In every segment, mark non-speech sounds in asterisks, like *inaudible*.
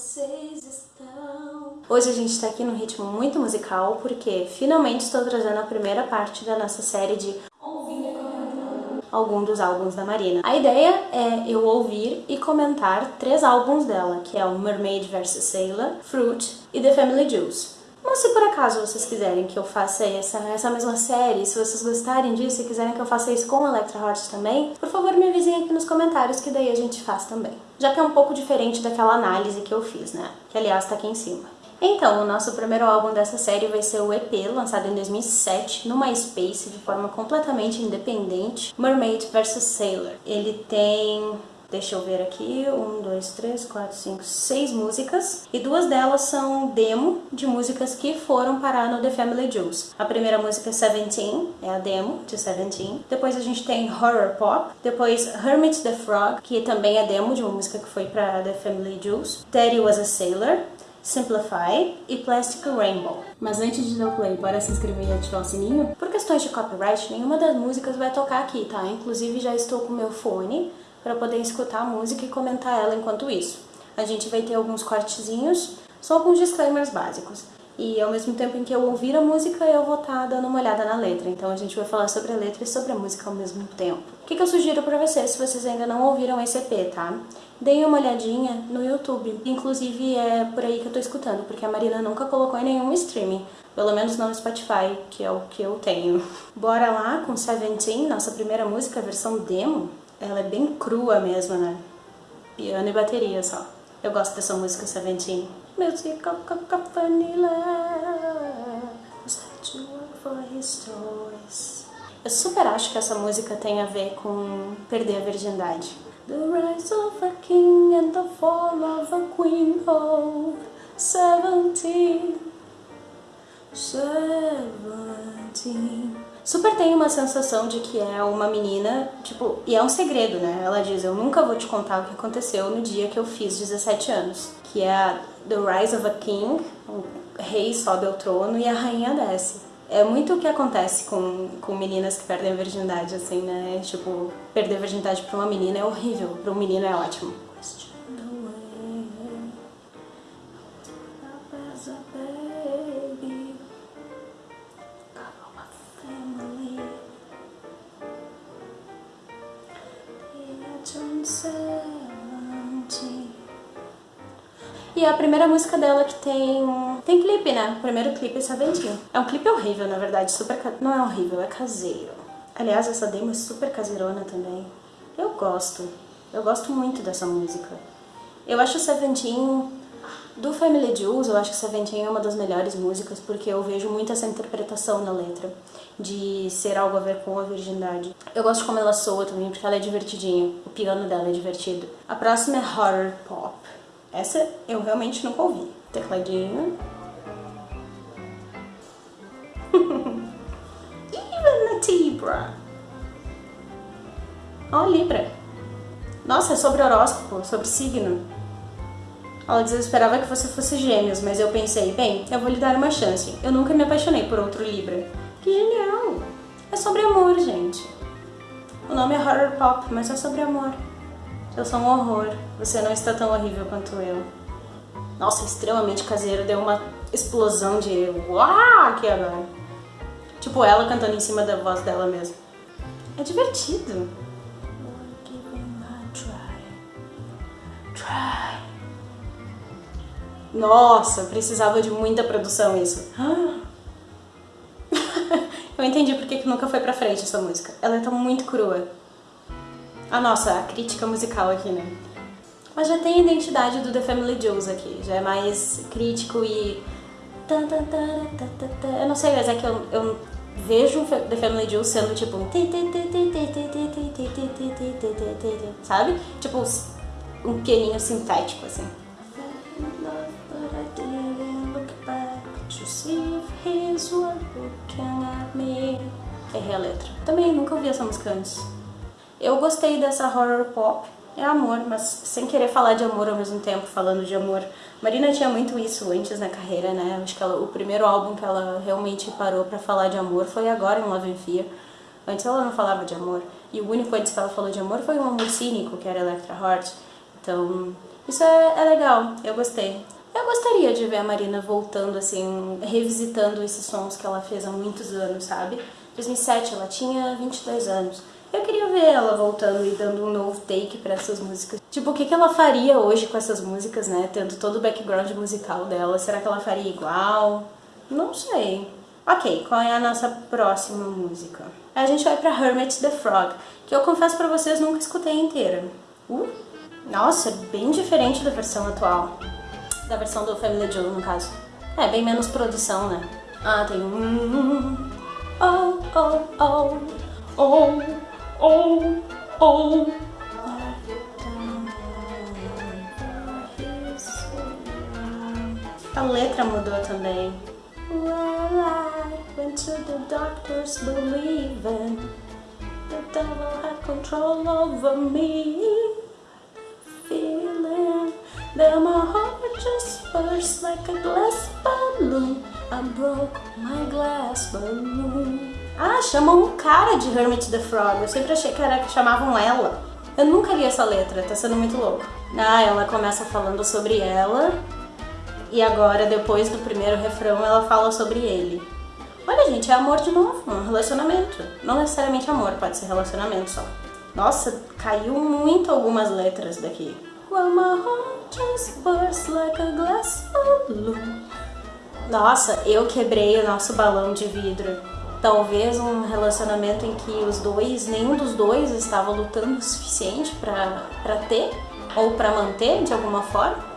vocês estão? Hoje a gente está aqui num ritmo muito musical porque finalmente estou trazendo a primeira parte da nossa série de ouvir algum dos álbuns da Marina. A ideia é eu ouvir e comentar três álbuns dela, que é o Mermaid vs Sailor, Fruit e The Family Jewels. Mas se por acaso vocês quiserem que eu faça essa, essa mesma série, se vocês gostarem disso e quiserem que eu faça isso com Electra Heart também, por favor me avisem aqui nos comentários que daí a gente faz também. Já que é um pouco diferente daquela análise que eu fiz, né? Que aliás tá aqui em cima. Então, o nosso primeiro álbum dessa série vai ser o EP, lançado em 2007, no MySpace, de forma completamente independente, Mermaid vs Sailor. Ele tem Deixa eu ver aqui, um, dois, três, quatro, cinco, seis músicas e duas delas são demo de músicas que foram parar no The Family Jewels. A primeira música é Seventeen, é a demo de Seventeen. Depois a gente tem Horror Pop, depois Hermit the Frog, que também é demo de uma música que foi para The Family Jewels. Daddy Was a Sailor, Simplify e Plastic Rainbow. Mas antes de dar o play, bora se inscrever e ativar o sininho? Por questões de copyright, nenhuma das músicas vai tocar aqui, tá? Inclusive já estou com meu fone para poder escutar a música e comentar ela enquanto isso. A gente vai ter alguns cortezinhos, só alguns disclaimers básicos. E ao mesmo tempo em que eu ouvir a música, eu vou estar tá dando uma olhada na letra. Então a gente vai falar sobre a letra e sobre a música ao mesmo tempo. O que, eu sugiro para vocês, se vocês ainda não ouviram esse EP, tá? Deem uma olhadinha no YouTube. Inclusive é por aí que eu tô escutando, porque a Marina nunca colocou em nenhum streaming. Pelo menos não no Spotify, que é o que eu tenho. *laughs* Bora lá com Seventeen, nossa primeira música, versão demo. Ela é bem crua mesmo, né? Piano e bateria só. Eu gosto dessa música Seventeen. Music of Vanilla for his toys. Eu super acho que essa música tem a ver com perder a virgindade. The rise of a king and the fall of a queen, oh, seventeen, seventeen. Super tem uma sensação de que é uma menina, tipo, e é um segredo, né? Ela diz, eu nunca vou te contar o que aconteceu no dia que eu fiz 17 anos. Que é The Rise of a King, o rei sobe ao trono e a rainha desce. É muito o que acontece com, com meninas que perdem a virgindade, assim, né? Tipo, perder a virgindade pra uma menina é horrível, pra um menino é ótimo. Primeira música dela que tem... Tem clipe, né? O primeiro clipe é Saventinho. É um clipe horrível, na verdade. Super... Não é horrível, é caseiro. Aliás, essa demo é super caseirona também. Eu gosto. Eu gosto muito dessa música. Eu acho Seventeen... Do Family Jewels, eu acho que Seventeen é uma das melhores músicas porque eu vejo muito essa interpretação na letra de ser algo a ver com a virgindade. Eu gosto como ela soa também porque ela é divertidinha, o piano dela é divertido. A próxima é Horror Pop. Essa eu realmente nunca ouvi. Tecladinho. *laughs* Even a Libra. Ó, oh, Libra. Nossa, é sobre horóscopo, sobre signo. Ela diz, eu esperava que você fosse gêmeos, mas eu pensei, bem, eu vou lhe dar uma chance. Eu nunca me apaixonei por outro Libra. Que genial! É sobre amor, gente. O nome é Horror Pop, mas é sobre amor. Eu sou um horror. Você não está tão horrível quanto eu. Nossa, extremamente caseiro. Deu uma explosão de uau aqui agora. Tipo ela cantando em cima da voz dela mesmo. É divertido. Nossa, precisava de muita produção isso. *laughs* Eu entendi porque que nunca foi pra frente essa música. Ela tá muito crua. Ah, nossa, a crítica musical aqui, né? Mas já tem a identidade do The Family Jewels aqui, já é mais crítico e... Eu não sei, mas é que eu, eu vejo The Family Jewels sendo tipo um... Sabe? Tipo um pianinho sintético, assim. Errei a letra. Também nunca ouvi essa música antes. Eu gostei dessa horror pop, é amor, mas sem querer falar de amor ao mesmo tempo, falando de amor. Marina tinha muito isso antes na carreira, né? Acho que ela, o primeiro álbum que ela realmente parou pra falar de amor foi agora em Love and Fear. Antes ela não falava de amor. E o único antes que ela falou de amor foi um amor cínico, que era Electra Heart. Então... Isso é, é legal, eu gostei. Eu gostaria de ver a Marina voltando, assim, revisitando esses sons que ela fez há muitos anos, sabe? 2007 ela tinha 22 anos. Eu queria ver ela voltando e dando um novo take para essas músicas. Tipo, o que, que ela faria hoje com essas músicas, né? Tendo todo o background musical dela. Será que ela faria igual? Não sei. Ok, qual é a nossa próxima música? A gente vai pra Hermit the Frog, que eu confesso pra vocês nunca escutei inteira. Uh, nossa, bem diferente da versão atual. Da versão do Family Joe, no caso. É, bem menos produção, né? Ah, tem um... Oh, oh, oh, oh, oh, oh. A letra mudou também. Well, I went to the doctors believing the devil had control over me. Feeling that my heart just burst like a glass balloon. I broke my glass balloon. Chamam um cara de Hermit the Frog. Eu sempre achei que era que chamavam ela. Eu nunca li essa letra, tá sendo muito louco. Ah, ela começa falando sobre ela e agora, depois do primeiro refrão, ela fala sobre ele. Olha, gente, é amor de novo, um relacionamento. Não necessariamente amor, pode ser relacionamento só. Nossa, caiu muito algumas letras daqui. Well, my heart just burst like a glass. Nossa, eu quebrei o nosso balão de vidro. Talvez um relacionamento em que os dois, nenhum dos dois estava lutando o suficiente para ter ou para manter de alguma forma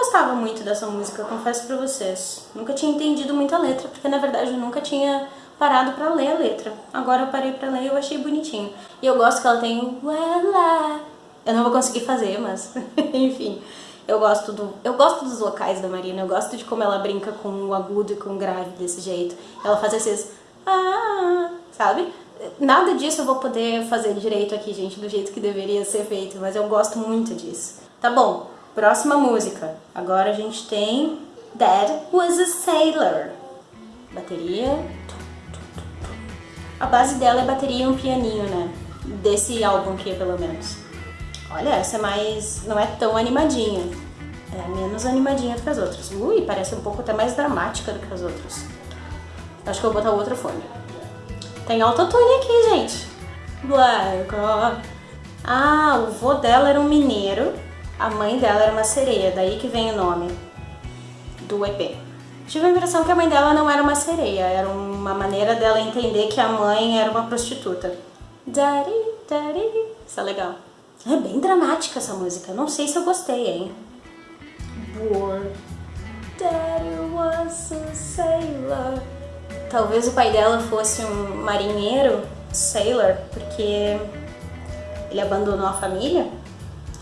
gostava muito dessa música, confesso pra vocês. Nunca tinha entendido muito a letra, porque na verdade eu nunca tinha parado pra ler a letra. Agora eu parei pra ler e eu achei bonitinho. E eu gosto que ela tem well, Eu não vou conseguir fazer, mas *laughs* enfim. Eu gosto, do, eu gosto dos vocais da Marina, eu gosto de como ela brinca com o agudo e com o grave desse jeito. Ela faz esses ah, sabe? Nada disso eu vou poder fazer direito aqui, gente, do jeito que deveria ser feito, mas eu gosto muito disso. Tá bom, Próxima música. Agora a gente tem Dad Was a Sailor. Bateria. A base dela é bateria e um pianinho, né? Desse álbum aqui, pelo menos. Olha, essa é mais... não é tão animadinha. É menos animadinha do que as outras. Ui, parece um pouco até mais dramática do que as outras. Acho que eu vou botar outra fone. Tem autotune aqui, gente. Black. Ah, o vô dela era um mineiro a mãe dela era uma sereia, daí que vem o nome do EP. Tive a impressão que a mãe dela não era uma sereia, era uma maneira dela entender que a mãe era uma prostituta. Daddy, daddy. Isso é legal. É bem dramática essa música, não sei se eu gostei, hein? Bored. Daddy was a sailor. Talvez o pai dela fosse um marinheiro, sailor, porque ele abandonou a família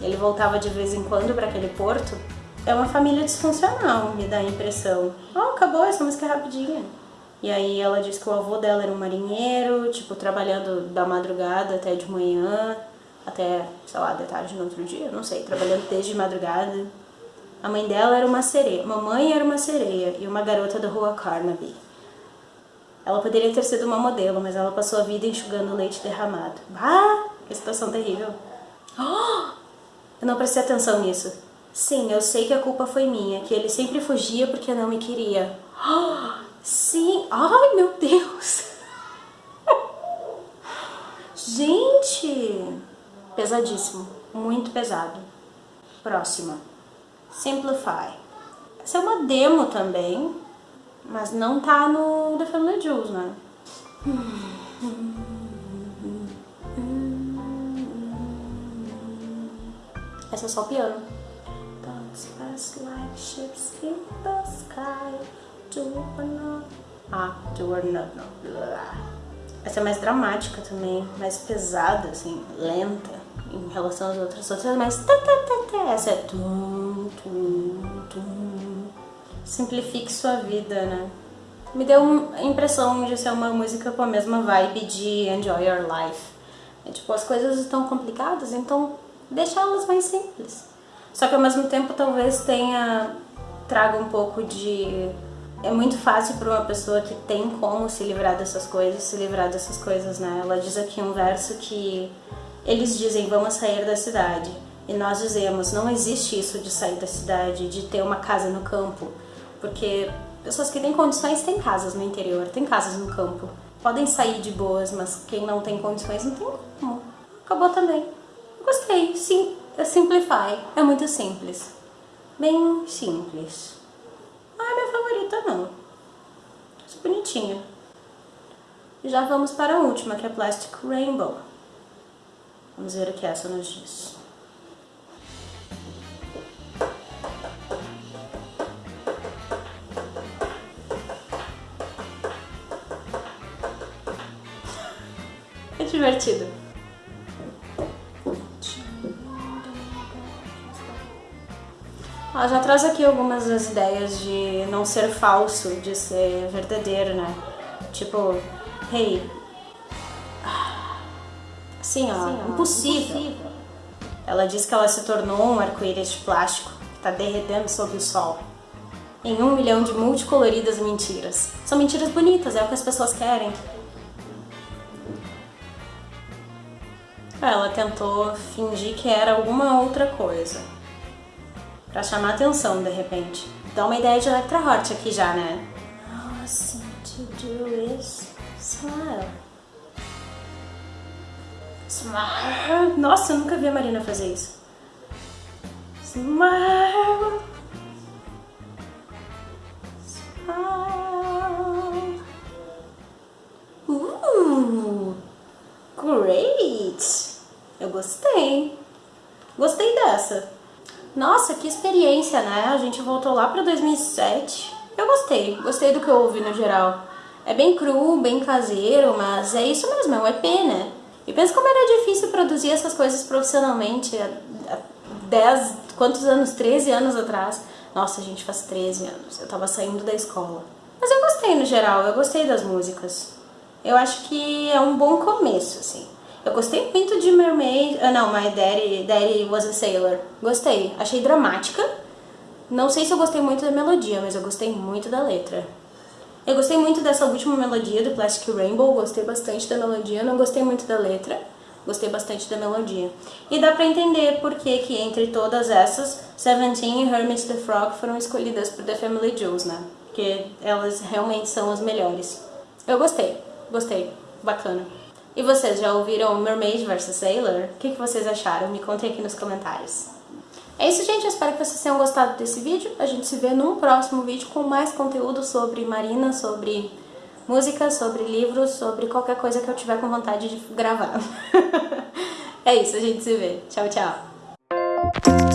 ele voltava de vez em quando para aquele porto. É uma família disfuncional, me dá a impressão. Oh, acabou, essa música é rapidinha. E aí ela disse que o avô dela era um marinheiro, tipo, trabalhando da madrugada até de manhã, até, sei lá, de tarde no outro dia, não sei, trabalhando desde madrugada. A mãe dela era uma sereia, mamãe era uma sereia e uma garota da rua Carnaby. Ela poderia ter sido uma modelo, mas ela passou a vida enxugando leite derramado. Ah, que situação terrível. Eu não prestei atenção nisso. Sim, eu sei que a culpa foi minha, que ele sempre fugia porque não me queria. Sim, ai meu Deus! Gente! Pesadíssimo, muito pesado. Próxima. Simplify. Essa é uma demo também, mas não tá no The Family Jewels, né? Essa é só piano. Ah, do or not, Essa é mais dramática também, mais pesada, assim, lenta em relação às outras. Outras é mais Essa é tum, tum, tum. Simplifique sua vida, né? Me deu a impressão de ser uma música com a mesma vibe de Enjoy Your Life. É, tipo, as coisas estão complicadas, então deixá-las mais simples. Só que ao mesmo tempo talvez tenha traga um pouco de é muito fácil para uma pessoa que tem como se livrar dessas coisas, se livrar dessas coisas, né? Ela diz aqui um verso que eles dizem vamos sair da cidade. e nós dizemos, não existe isso de sair da cidade, de ter uma casa no campo, porque pessoas que têm condições têm casas no interior, têm casas no campo. Podem sair de boas, mas quem não tem condições não tem como. Acabou também. Gostei, sim, é Simplify, é muito simples. Bem simples. Ah, é minha favorita não. É bonitinha. Já vamos para a última, que é Plastic Rainbow. Vamos ver o que essa nos diz. É divertido. Ela já traz aqui algumas das ideias de não ser falso, de ser verdadeiro, né? Tipo, hey, assim ó, Sim, ó impossível. impossível. Ela diz que ela se tornou um arco-íris de plástico que está derretendo sob o sol. Em um milhão de multicoloridas mentiras. São mentiras bonitas, é o que as pessoas querem. Ela tentou fingir que era alguma outra coisa Pra chamar atenção, de repente. Dá uma ideia de Electra Hort aqui já, né? Seem to do is smile. Smile. Nossa, eu nunca vi a Marina fazer isso. Smile. Smile. Uh, great. Eu gostei. Gostei dessa. Nossa, que experiência, né? A gente voltou lá para 2007. Eu gostei, gostei do que eu ouvi no geral. É bem cru, bem caseiro, mas é isso mesmo, é um EP, né? E pensa como era difícil produzir essas coisas profissionalmente há 10, quantos anos? 13 anos atrás. Nossa, gente faz 13 anos. Eu tava saindo da escola. Mas eu gostei no geral, eu gostei das músicas. Eu acho que é um bom começo, assim. Eu gostei muito de Mermaid... Ah, não, My Daddy, Daddy Was a Sailor. Gostei. Achei dramática. Não sei se eu gostei muito da melodia, mas eu gostei muito da letra. Eu gostei muito dessa última melodia do Plastic Rainbow, gostei bastante da melodia, não gostei muito da letra, gostei bastante da melodia. E dá pra entender por que que entre todas essas, Seventeen e Hermit the Frog foram escolhidas por The Family Jewels, né? Porque elas realmente são as melhores. Eu gostei, gostei, bacana. E vocês já ouviram Mermaid vs Sailor? O que, que vocês acharam? Me contem aqui nos comentários. É isso, gente. Eu espero que vocês tenham gostado desse vídeo. A gente se vê num próximo vídeo com mais conteúdo sobre Marina, sobre música, sobre livros, sobre qualquer coisa que eu tiver com vontade de gravar. *laughs* é isso, a gente se vê. Tchau, tchau.